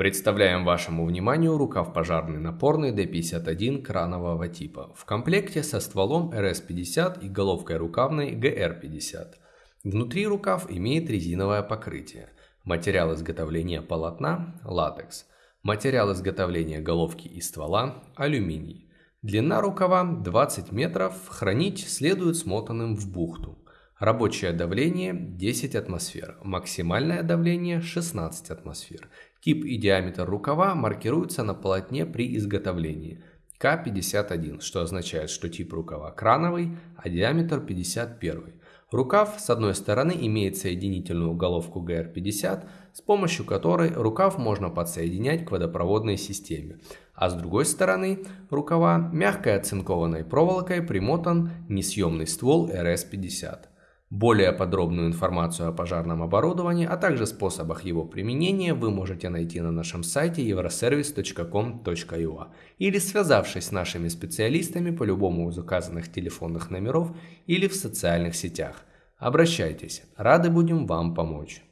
Представляем вашему вниманию рукав пожарный напорный D51 кранового типа в комплекте со стволом RS50 и головкой рукавной GR50. Внутри рукав имеет резиновое покрытие. Материал изготовления полотна – латекс. Материал изготовления головки и ствола – алюминий. Длина рукава 20 метров, хранить следует смотанным в бухту. Рабочее давление 10 атмосфер, максимальное давление 16 атмосфер. Тип и диаметр рукава маркируются на полотне при изготовлении. К51, что означает, что тип рукава крановый, а диаметр 51. Рукав с одной стороны имеет соединительную головку GR50, с помощью которой рукав можно подсоединять к водопроводной системе, а с другой стороны рукава мягкой оцинкованной проволокой примотан несъемный ствол RS50. Более подробную информацию о пожарном оборудовании, а также способах его применения вы можете найти на нашем сайте euroservice.com.ua или связавшись с нашими специалистами по любому из указанных телефонных номеров или в социальных сетях. Обращайтесь, рады будем вам помочь.